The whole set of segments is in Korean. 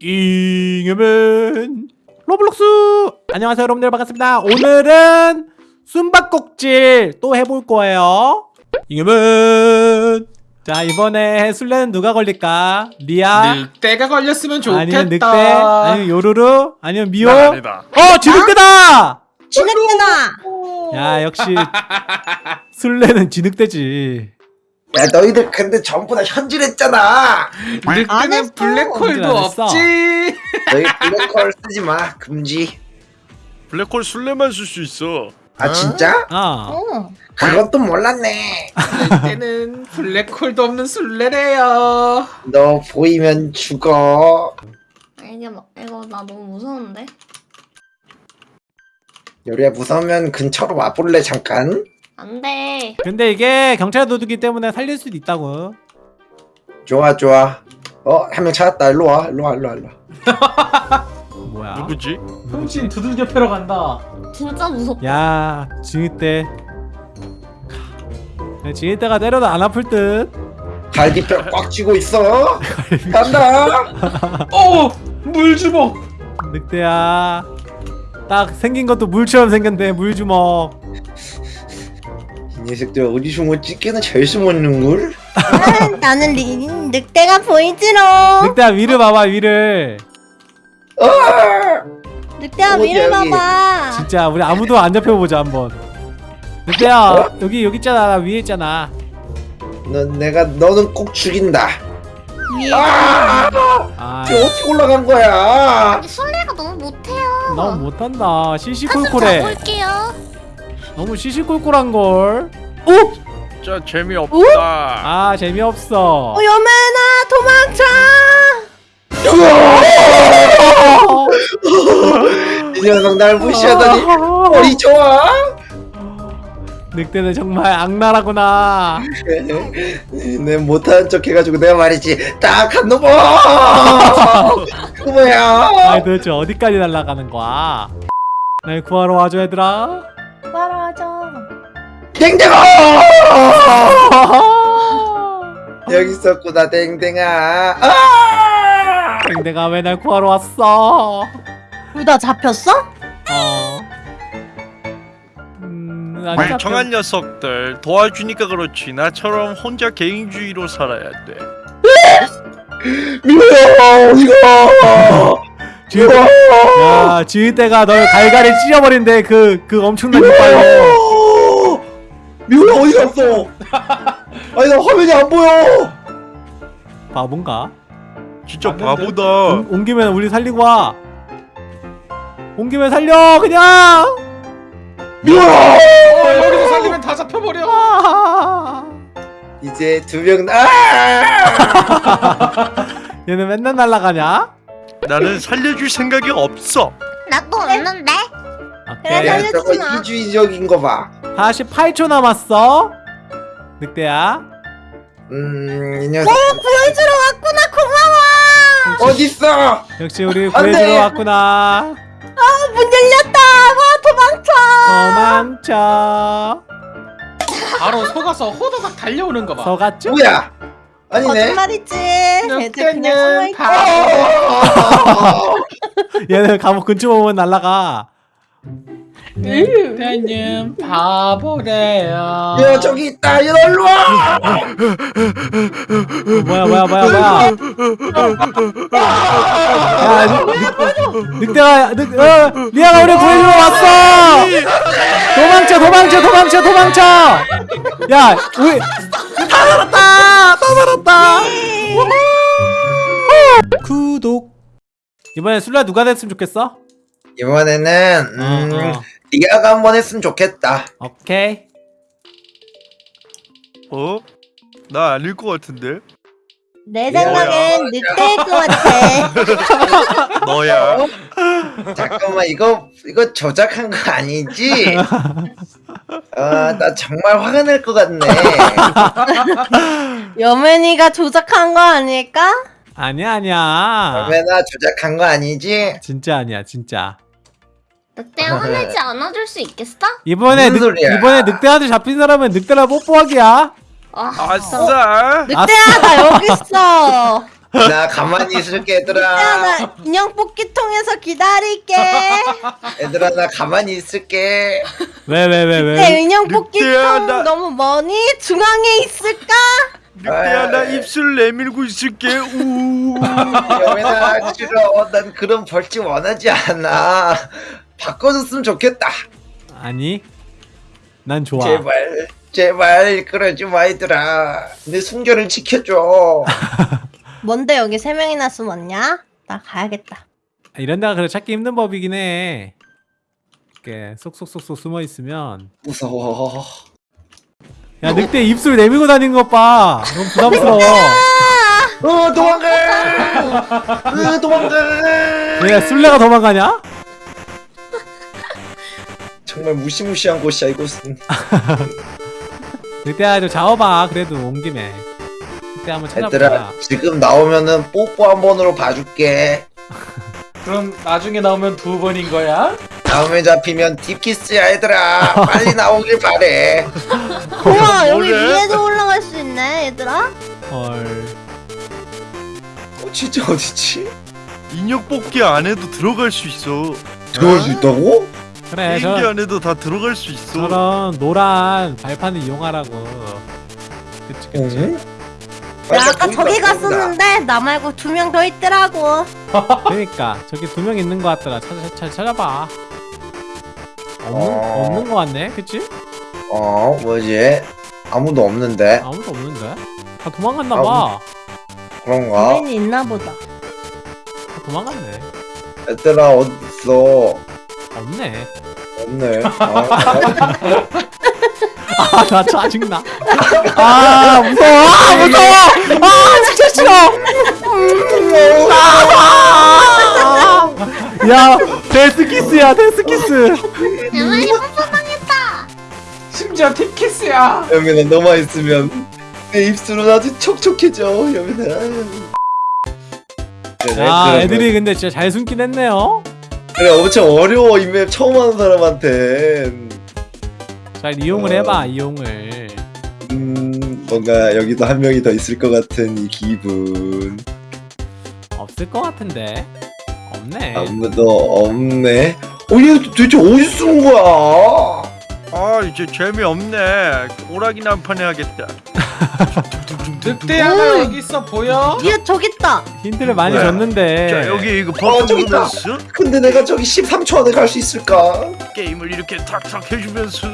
잉여맨 로블록스! 안녕하세요 여러분들. 반갑습니다. 오늘은 숨바꼭질 또 해볼 거예요. 잉여맨 자 이번에 술래는 누가 걸릴까? 리아? 늑대가 걸렸으면 좋겠다. 아니면 늑대? 아니면 요루루? 아니면 미호. 어 지늑대다! 지늑대다. 야 역시 술래는 지늑대지 야 너희들 근데 전부 다 현질했잖아 안 늑대는 했어. 블랙홀도 안 했어. 없지. 너희 블랙홀 쓰지 마 금지 블랙홀 술래만 쓸 수 있어. 아 진짜? 어 어. 그것도 몰랐네 늑대는 블랙홀도 없는 술래래요. 너 보이면 죽어 이게 뭐 이거 나 너무 무서운데. 요리야 무서우면 근처로 와볼래 잠깐? 안 돼. 근데 이게 경찰 도둑이기 때문에 살릴 수도 있다고 좋아 좋아 어한 명 찾았다 일로 와 일로 와 일로 와 일로 와 뭐야 누구지? 흠씬 두들겨 패러 간다. 진짜 무섭다. 야 야, 지읒대가 때려도 안 아플 듯 갈기뼈 꽉 쥐고 있어 간다 오! 물주먹! 늑대야 딱 생긴 것도 물처럼 생겼네 물주먹 이 녀석들 어디 숨었지? 꽤나 잘 숨었는걸? 아, 나는 리, 늑대가 보이지롱. 늑대야 위를 봐봐 위를 아! 늑대야 어디, 위를 여기? 봐봐. 진짜 우리 아무도 안 잡혀보자 한번 늑대야 여기 여기 있잖아 나 위에 있잖아 너 내가 너는 꼭 죽인다 위에. 아! 아 어떻게 올라간 거야? 술래가 너무 못해요. 너무 못한다 시시콜콜해 볼게요. 너무 시시콜콜한걸. 진짜 재미없다. 아 재미없어. 어 여매나 도망쳐. 이 녀석 날 무시하더니 머리 좋아? 늑대는 정말 악랄하구나. 내 못하는 척 해가지고 내가 말이지. 딱 한 놈아 그 뭐야! 아이 도대체 어디까지 날아가는 거야? 날 구하러 와줘 얘들아. 댕댕아 여기 있었구나 댕댕아 아! 내가 왜날 구하러 왔어 둘다 잡혔어? 어. 음, 안 멍청한 녀석들 도와주니까 그렇지. 나처럼 혼자 개인주의로 살아야 돼. 미호야 어디가 지읒, 야, 지읒대가 널 갈갈이 찢어버린대 그, 그 엄청난 이빨로 미호야 어디 갔어 아니 나 화면이 안 보여 바본가? 진짜? 바보다. 온, 온 김에 우리 살리고 와. 온 김에 살려, 그냥! 미호야 어, 여기서 살리면 다 잡혀버려. 아, 이제 두 명 아! 얘는 맨날 날아가냐? 나는 살려줄 생각이 없어. 나도 없는데. 오케이. 그래, 야 살려주지 저거 마. 이주의적인 거 봐 48초 남았어. 늑대야. 음, 이 녀석 보여주러 왔구나 고마워. 어딨어? 역시 우리 안 돼. 구해주러 왔구나. 문 열렸다. 와 도망쳐. 도망쳐. 바로 속아서 호도박 달려오는 거 봐. 서갔죠? 뭐야? 아니네. 거짓말이지. 애들 그냥 늑대는 숨어있지. 바보. 얘는 감옥 근처 오면 날아가. 늑대는 바보래요. 야 저기 있다. 일로 와. 뭐야 뭐야 뭐야 뭐야. 야 늑, 늑, 늑대가 늑, 어, 리아가 우리 구해주러 왔어. 도망쳐 도망쳐 도망쳐 도망쳐. 야 우리 다 살았다 다 살았다. 구독. 이번에 술래 누가 됐으면 좋겠어? 이번에는 음, 어, 어. 리아가 한번 했으면 좋겠다. 오케이. 어? 나 아닐 것 같은데. 내? 생각엔 늑대일 것 같아. 너야. 잠깐만 이거 이거 조작한 거 아니지? 아나 정말 화가 날 것 같네. 여맨이가 조작한 거 아닐까? 아니야 아니야. 그러면아 조작한 거 아니지? 진짜 아니야 진짜. 늑대가 화내지 않아줄 수 있겠어? 이번에 늑, 소리야? 이번에 늑대한테 잡힌 사람은 늑대랑 뽀뽀하기야. 아, 아싸. 늑대야 나 여기 있어. 나 가만히 있을게 야, 얘들아 나 인형 뽑기 통해서 기다릴게. 얘들아 나 가만히 있을게 왜 왜 왜 왜? 내 인형 뽑기 늑대야, 통 나- 너무 머니? 중앙에 있을까? 늑대야 나 입술 내밀고 있을게 우 여민아 싫어 난 그런 벌칙 원하지 않아 바꿔줬으면 좋겠다 아니, 난 좋아. 제발 제발 그러지 마 얘들아 내 순결을 지켜줘 뭔데 여기 세 명이나 숨었냐? 나 가야겠다. 이런 데가 그래 찾기 힘든 법이긴 해. 이렇게 쏙쏙쏙쏙 숨어 있으면 무서워 야 늑대 입술 내밀고 다니는 것 봐. 너무 부담스러워. 어 도망가 어, 도망가 얘가 술래가 도망가냐? 정말 무시무시한 곳이야 이곳은 늑대야 좀 잡아봐. 그래도 온 김에. 늑대 한번 찾아보자. 얘들아 지금 나오면은 뽀뽀 한 번으로 봐줄게 그럼 나중에 나오면 두 번인 거야? 다음에 잡히면 딥키스야 얘들아 빨리 나오길 바래 우와 여기? 위에도 올라갈 수 있네 얘들아. 헐. 어, 진짜 어디지? 인형 뽑기 안에도 들어갈 수 있어 들어갈 수 있다고? 그래 게임기 저 안에도 다 들어갈 수 있어 저런 노란 발판을 이용하라고. 그치 그치. 응? 나 아까 저기 갔었는데 나 말고 두 명 더 있더라고. 그러니까 저기 두 명 있는 것 같더라. 찾아 찾아 찾아봐. 없는 어. 없는 것 같네. 그치? 어 뭐지? 아무도 없는데 아무도 없는데? 다 도망갔나 아, 봐. 그런가? 우연히 있나 보다. 다 도망갔네. 얘들아 어딨어 없네. 없네 아, 아, 나 짜증나. 아, 무서워. 아, 무서워. 아, 진짜 싫어. 아, 야, 데스키스야, 데스키스. 대만이 뽀뽀당했다. 심지어 팁키스야. 여민아 너만 있으면 내 입술은 아주 촉촉해져 여민아 그래, 야, 그러면- 애들이 근데 진짜 잘 숨긴 했네요. 그래 엄청 어려워 이 맵 처음 하는 사람한텐 잘 이용을 어. 해봐, 이용을. 음 뭔가 여기도 한 명이 더 있을 것 같은 이 기분 없을 것 같은데. 없네. 아무도 없네 어얘 도대체 어디서 숨은 거야 아 이제 재미없네 오락이 난판 해야겠다 늑대야 오. 나 여기 있어 보여? 뒤에 저기 있다. 힌트를 많이 뭐야? 줬는데. 자 여기 이거 어, 버튼 저기 있다. 누르면서 근데 내가 저기 13초 안에 갈 수 있을까? 게임을 이렇게 탁탁 해주면서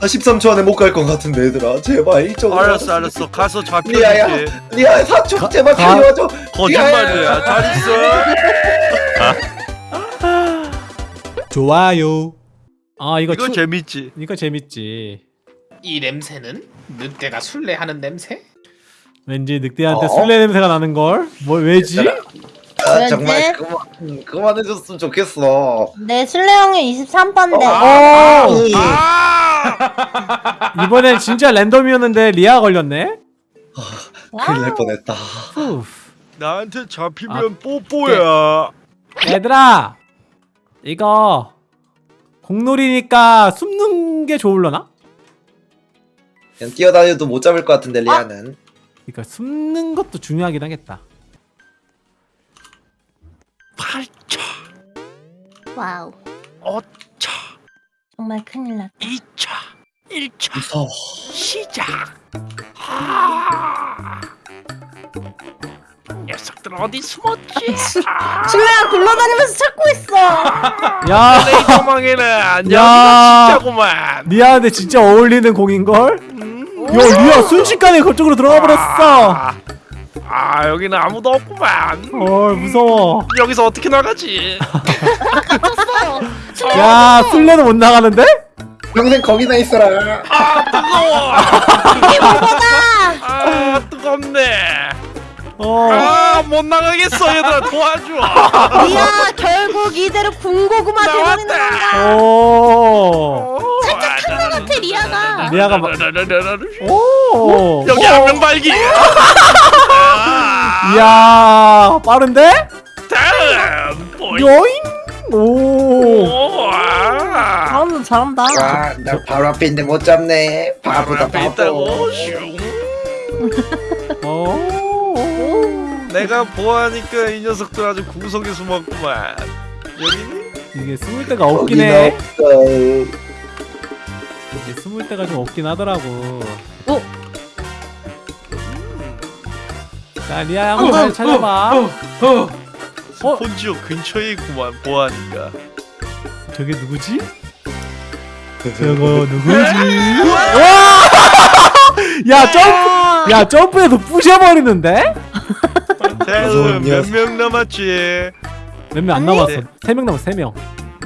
나 13초 안에 못 갈 것 같은데 얘들아 제발 이쪽으로 알았어 알았어 가서 리아야 잡혀줄게 리아 4초 가- 제발 가- 달려와줘 거짓말이야 잘 있어 좋아요. 아, 이거 이거 추- 재밌지 이거 재밌지. 이 냄새는 늑대가 술래하는 냄새? 왠지 늑대한테 어? 술래 냄새가 나는 걸? 뭐 왜지? 아? 정말 그만 그만해줬으면 좋겠어 내 술래형이 23번데. 아, 오! 아 이번엔 진짜 랜덤이었는데 리아 걸렸네. 큰일 날 뻔했다 후. 나한테 잡히면 아, 뽀뽀야 얘들아, 이거 공놀이니까 숨는 게 좋을려나? 그냥 뛰어다녀도 못 잡을 것 같은데 리아는. 그러니까 숨는 것도 중요하긴 하겠다. 팔차. 와우. 어차. 정말 큰일 났다. 이차. 일차. 무서워. 시작. 아 녀석들 어디 숨었지 아 술래가 굴러다니면서 찾고 있어. 야, 내 도망에는 야. 진짜구만 리아한테 진짜 어울리는 공인 걸? 음. 야, 리아 순식간에 그쪽으로 들어가 버렸어. 아, 아 여기는 아무도 없구만 헐 무서워. 여기서 어떻게 나가지 야, 술래도 못 나가는데? 평생 거기나 있어라 아 뜨거워 이게 뭐다? 아 뜨겁네 어. 아못 나가겠어 얘들아 도와줘 리아 결국 이대로 군고구마 돼버리는 건가? 오. 살짝 것 같아 리아가. 리아가 막- 오 오. 여기 한명 발기 아, 이야, 빠른데? 다음 요잉. 오. 오, 아. 잘한다 잘한다. 와나 바로 앞에 있는데 못 잡네 바보다 앞에 바보. 오. 내가 보아하니까 이 녀석들 아주 구석에 숨었구만. 여기니? 이게 숨을 데가 없긴 해. 이게 숨을 데가 좀 없긴 하더라고. 어? 자 리아야 한번 잘 찾아봐. 어, 어. 어? 폰지오 근처에 있구만 보아하니까. 저게 누구지? 저거 누구지? 와! 야 점프! 야 점프해서 부셔버리는데? 녀석. 몇명 남았지? 몇 명 안 남았어. 네. 세명 남았어 세 명.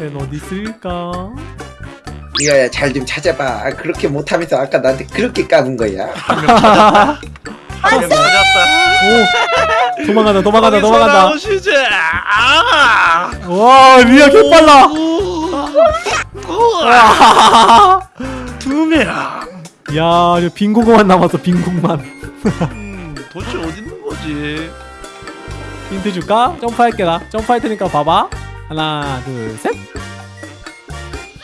얘는 어디 있을까? 이거야 잘 좀 찾아봐. 아, 그렇게 못하면서 아까 나한테 그렇게 까는 거야. 한명 찾았다. 한명 찾았다. 오 도망간다 도망간다 거기서 도망간다. 나오시지. 아! 와 리아 개빨라. 우와. 두 명. 야, 이제 빈 공간 남았어, 빈 공간. 음, 도대체 어디 있는 거지? 힌트 줄까? 점프할게, 나. 점프할 테니까 봐봐. 하나, 둘, 셋.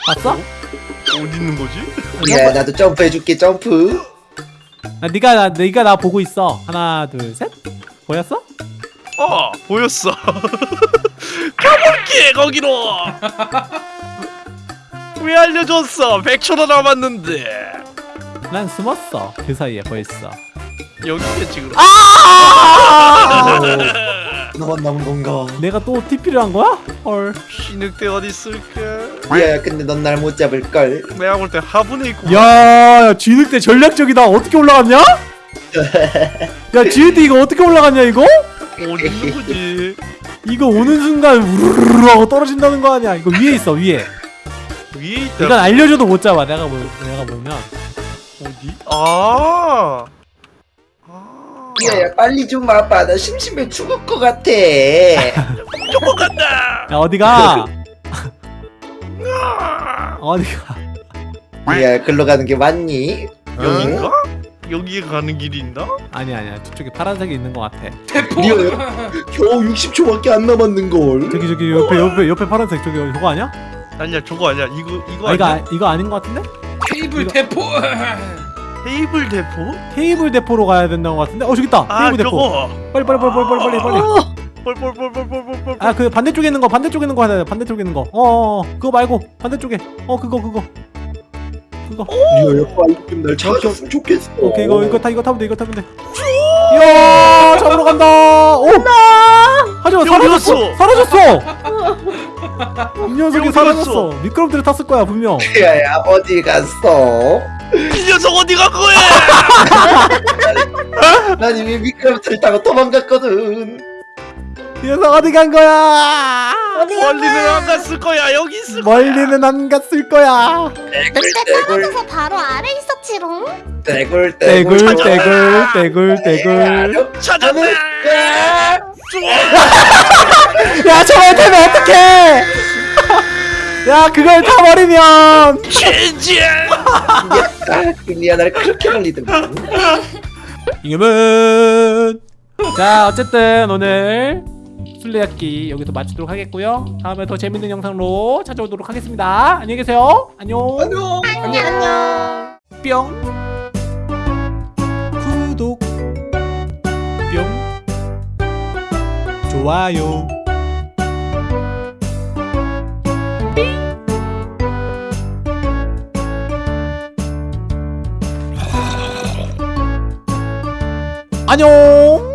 봤어? 어디 있는 거지? 야 나도 점프해줄게 점프. 나, 네가, 나, 네가 나 보고 있어. 하나, 둘, 셋. 보였어? 어, 보였어. 가볼게 거기로. 왜 알려줬어? 100초도 남았는데. 난 숨었어. 그 사이에 벌써. 여기에 지금. 아! 너만 남은 건가? 내가 또 TP를 한 거야? 헐. 신흙대 어디 있을까? 야 근데 넌 날 못 잡을 걸. 내가 볼 때 화분에 있고. 야, 쥐늑대 전략적이다. 어떻게 올라갔냐? 야, 쥐늑대 이거 어떻게 올라갔냐, 이거? 어디 있는 거지? 이거 오는 순간 우르르르 하고 떨어진다는 거 아니야? 이거 위에 있어, 위에. 위에 있다. 이건 알려줘도 못 잡아. 내가 보, 내가 보면. 어디? 아. 아. 야야 빨리 좀 와봐. 나 심심해 죽을 것 같아. 조금 간다. 야, 어디가? 어디가? 야 글로 가는 게 맞니? 여긴가? 여기에 가는 길이 있나? 아니 아니야. 저쪽에 파란색이 있는 것 같아. 대포. 리아. 겨우 60초밖에 안 남았는 걸. 저기 저기 옆에 옆에 옆에 파란색 저기 저거 아니야? 아니야 저거 아니야 이거 이거 아, 이거 아니야? 아- 이거 아닌 것 같은데? 테이블 이거- 대포. 테이블 대포? 테이블 대포로 가야 된다는 것 같은데? 어 저기 있다. 아 테이블 대포. 저거 빨리 빨리 빨리 빨리 빨리 빨리 빨리. 뻘뻘뻘뻘뻘뻘뻘 아 그 반대쪽에 있는 거 반대쪽에 있는 거 하자. 반대쪽에 있는 거. 어, 어, 어 그거 말고 반대쪽에. 어 그거 그거. 그거. 리아 빨리 좀 날 찾았으면 좋겠어. 오케이 이거 이거 타 이거 타면 돼 이거 타면 돼. 이야 잡으러 간다. 오. 하지마 여기 사라졌어. 사라졌어. 이 녀석이 사라졌어. 미끄럼틀에 탔을 거야 분명. 야야 어디 갔어? 이 녀석 어디 간 거야? 난 이미 미끄럼틀 타고 도망갔거든. 이 녀석 어디 간 거야? 어디 멀리는 거야? 안 갔을 거야 여기 있을 거야 멀리는 안 갔을 거야. 그때 떨어져서 바로 아래 있었지롱. 떼굴 떼굴 떼굴 떼굴 떼굴. 찾았다 야! 야 저걸 타면 어떡해? 야 그걸 타버리면. 젠지야 아, 리아 날 그렇게 놀리더만. 이겨면 자 어쨌든 오늘 술래잡기 여기서 마치도록 하겠고요. 다음에 더 재밌는 영상으로 찾아오도록 하겠습니다. 안녕히 계세요. 안녕. 안녕. 안녕. 뿅. 구독. 뿅. 좋아요 안녕